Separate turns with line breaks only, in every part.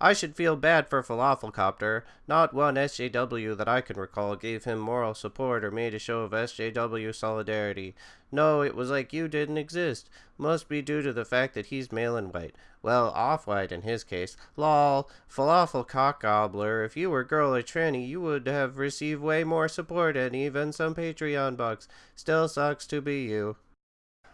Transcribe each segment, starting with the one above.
I should feel bad for Falafelcopter. Not one SJW that I can recall gave him moral support or made a show of SJW solidarity. No, it was like you didn't exist. Must be due to the fact that he's male and white. Well, off-white in his case. Lol, falafel if you were girl or tranny, you would have received way more support and even some Patreon bucks. Still sucks to be you.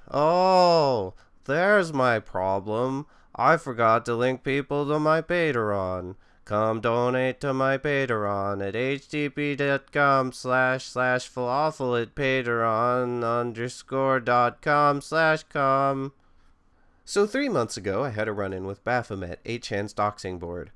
Oh, there's my problem. I forgot to link people to my Patreon. Come donate to my Patreon at http.com slash slash falafel at patreon underscore dot com slash com. So three months ago, I had a run-in with Baphomet, 8chan's doxing board.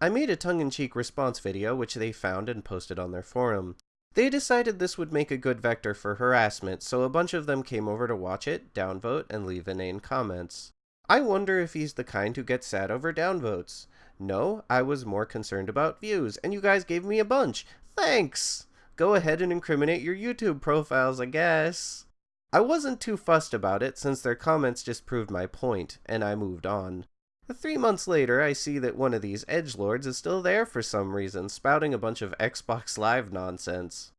I made a tongue-in-cheek response video which they found and posted on their forum. They decided this would make a good vector for harassment, so a bunch of them came over to watch it, downvote, and leave inane comments. I wonder if he's the kind who gets sad over downvotes. No, I was more concerned about views, and you guys gave me a bunch. Thanks! Go ahead and incriminate your YouTube profiles, I guess. I wasn't too fussed about it since their comments just proved my point, and I moved on. Three months later, I see that one of these edge lords is still there for some reason, spouting a bunch of Xbox Live nonsense.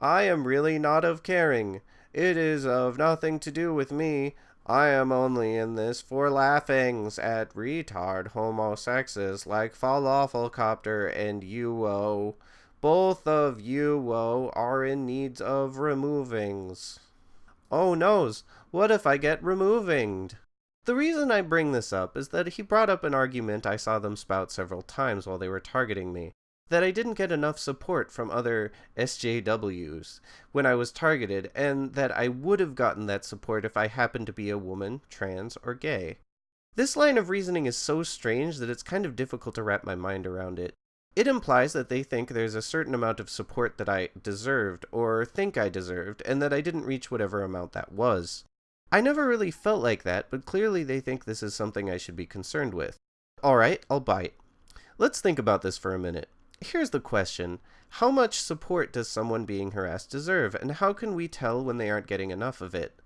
I am really not of caring. It is of nothing to do with me. I am only in this for laughings at retard homosexes like Falafelcopter and Uo. Both of Uo are in needs of removings. Oh noes, what if I get removinged? The reason I bring this up is that he brought up an argument I saw them spout several times while they were targeting me, that I didn't get enough support from other SJWs when I was targeted, and that I would have gotten that support if I happened to be a woman, trans, or gay. This line of reasoning is so strange that it's kind of difficult to wrap my mind around it. It implies that they think there's a certain amount of support that I deserved, or think I deserved, and that I didn't reach whatever amount that was. I never really felt like that, but clearly they think this is something I should be concerned with. Alright, I'll bite. Let's think about this for a minute. Here's the question. How much support does someone being harassed deserve, and how can we tell when they aren't getting enough of it?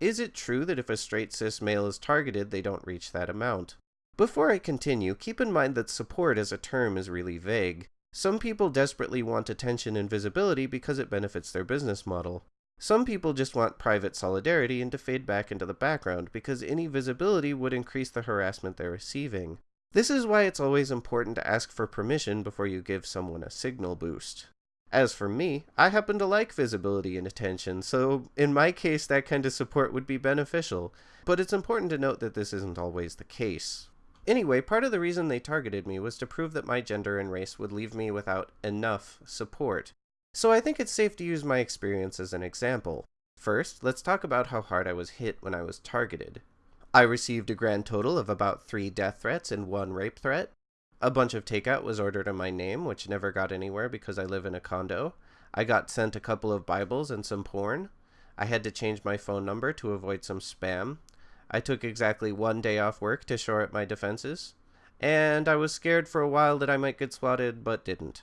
Is it true that if a straight cis male is targeted, they don't reach that amount? Before I continue, keep in mind that support as a term is really vague. Some people desperately want attention and visibility because it benefits their business model. Some people just want private solidarity and to fade back into the background because any visibility would increase the harassment they're receiving. This is why it's always important to ask for permission before you give someone a signal boost. As for me, I happen to like visibility and attention, so in my case that kind of support would be beneficial, but it's important to note that this isn't always the case. Anyway, part of the reason they targeted me was to prove that my gender and race would leave me without enough support, so I think it's safe to use my experience as an example. First, let's talk about how hard I was hit when I was targeted. I received a grand total of about three death threats and one rape threat. A bunch of takeout was ordered in my name, which never got anywhere because I live in a condo. I got sent a couple of Bibles and some porn. I had to change my phone number to avoid some spam. I took exactly one day off work to shore up my defenses. And I was scared for a while that I might get swatted, but didn't.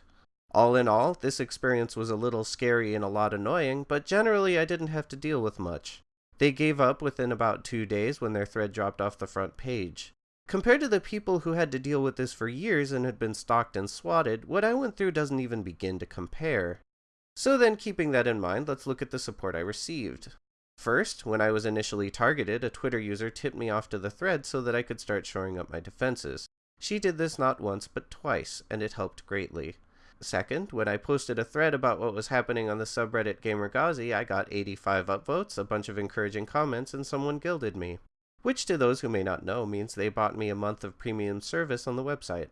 All in all, this experience was a little scary and a lot annoying, but generally I didn't have to deal with much. They gave up within about two days when their thread dropped off the front page. Compared to the people who had to deal with this for years and had been stalked and swatted, what I went through doesn't even begin to compare. So then, keeping that in mind, let's look at the support I received. First, when I was initially targeted, a Twitter user tipped me off to the thread so that I could start shoring up my defenses. She did this not once, but twice, and it helped greatly. Second, when I posted a thread about what was happening on the subreddit GamerGhazi, I got 85 upvotes, a bunch of encouraging comments, and someone gilded me. Which to those who may not know means they bought me a month of premium service on the website.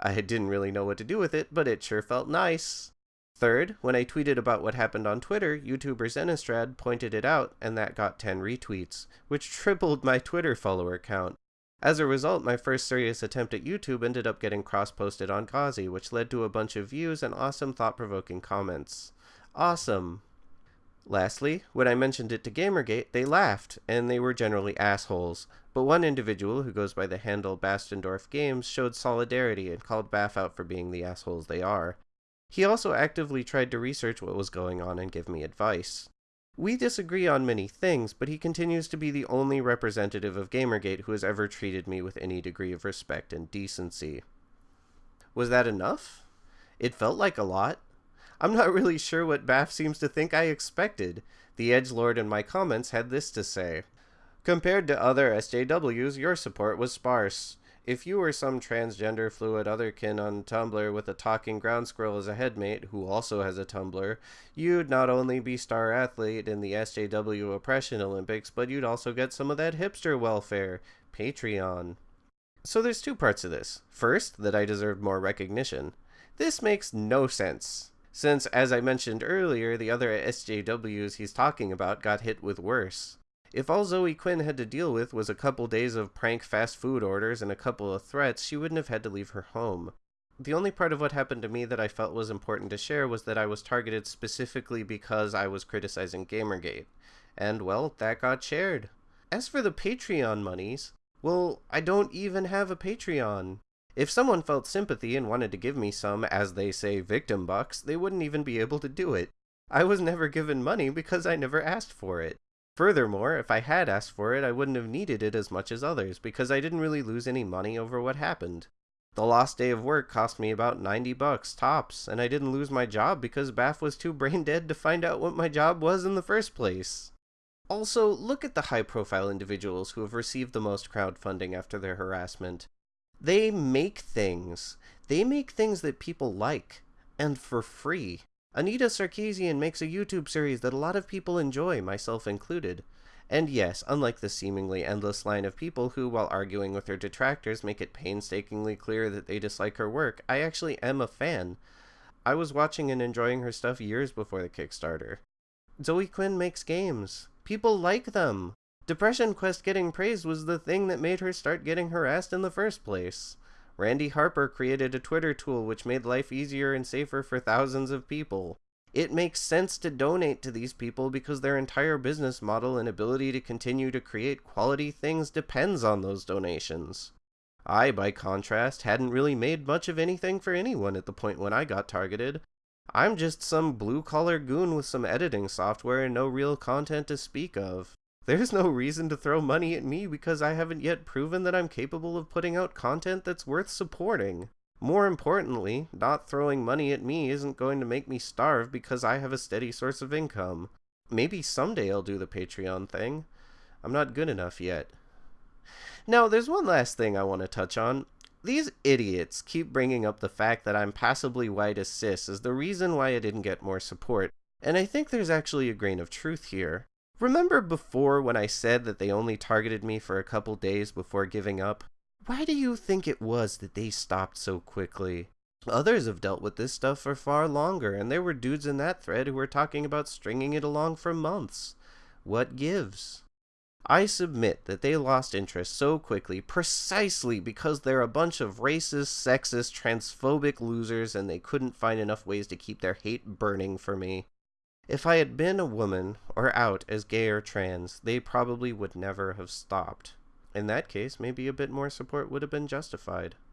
I didn't really know what to do with it, but it sure felt nice. Third, when I tweeted about what happened on Twitter, YouTuber Zenistrad pointed it out, and that got 10 retweets, which tripled my Twitter follower count. As a result, my first serious attempt at YouTube ended up getting cross-posted on Ghazi, which led to a bunch of views and awesome thought-provoking comments. Awesome! Lastly, when I mentioned it to Gamergate, they laughed, and they were generally assholes. But one individual, who goes by the handle Bastendorf Games, showed solidarity and called Baff out for being the assholes they are. He also actively tried to research what was going on and give me advice. We disagree on many things, but he continues to be the only representative of Gamergate who has ever treated me with any degree of respect and decency. Was that enough? It felt like a lot. I'm not really sure what Baff seems to think I expected. The Edge Lord in my comments had this to say. Compared to other SJWs, your support was sparse. If you were some transgender fluid otherkin on Tumblr with a talking ground squirrel as a headmate, who also has a Tumblr, you'd not only be star athlete in the SJW Oppression Olympics, but you'd also get some of that hipster welfare. Patreon. So there's two parts of this. First, that I deserved more recognition. This makes no sense, since, as I mentioned earlier, the other SJWs he's talking about got hit with worse. If all Zoe Quinn had to deal with was a couple days of prank fast food orders and a couple of threats, she wouldn't have had to leave her home. The only part of what happened to me that I felt was important to share was that I was targeted specifically because I was criticizing Gamergate. And, well, that got shared. As for the Patreon monies, well, I don't even have a Patreon. If someone felt sympathy and wanted to give me some, as they say, victim bucks, they wouldn't even be able to do it. I was never given money because I never asked for it. Furthermore, if I had asked for it, I wouldn't have needed it as much as others, because I didn't really lose any money over what happened. The lost day of work cost me about 90 bucks, tops, and I didn't lose my job because Baff was too brain dead to find out what my job was in the first place. Also, look at the high-profile individuals who have received the most crowdfunding after their harassment. They make things. They make things that people like, and for free. Anita Sarkeesian makes a YouTube series that a lot of people enjoy, myself included. And yes, unlike the seemingly endless line of people who, while arguing with her detractors, make it painstakingly clear that they dislike her work, I actually am a fan. I was watching and enjoying her stuff years before the Kickstarter. Zoe Quinn makes games. People like them. Depression Quest getting praised was the thing that made her start getting harassed in the first place. Randi Harper created a Twitter tool which made life easier and safer for thousands of people. It makes sense to donate to these people because their entire business model and ability to continue to create quality things depends on those donations. I, by contrast, hadn't really made much of anything for anyone at the point when I got targeted. I'm just some blue-collar goon with some editing software and no real content to speak of. There's no reason to throw money at me because I haven't yet proven that I'm capable of putting out content that's worth supporting. More importantly, not throwing money at me isn't going to make me starve because I have a steady source of income. Maybe someday I'll do the Patreon thing. I'm not good enough yet. Now, there's one last thing I want to touch on. These idiots keep bringing up the fact that I'm passably white as cis as the reason why I didn't get more support, and I think there's actually a grain of truth here. Remember before when I said that they only targeted me for a couple days before giving up? Why do you think it was that they stopped so quickly? Others have dealt with this stuff for far longer, and there were dudes in that thread who were talking about stringing it along for months. What gives? I submit that they lost interest so quickly precisely because they're a bunch of racist, sexist, transphobic losers and they couldn't find enough ways to keep their hate burning for me. If I had been a woman, or out as gay or trans, they probably would never have stopped. In that case, maybe a bit more support would have been justified.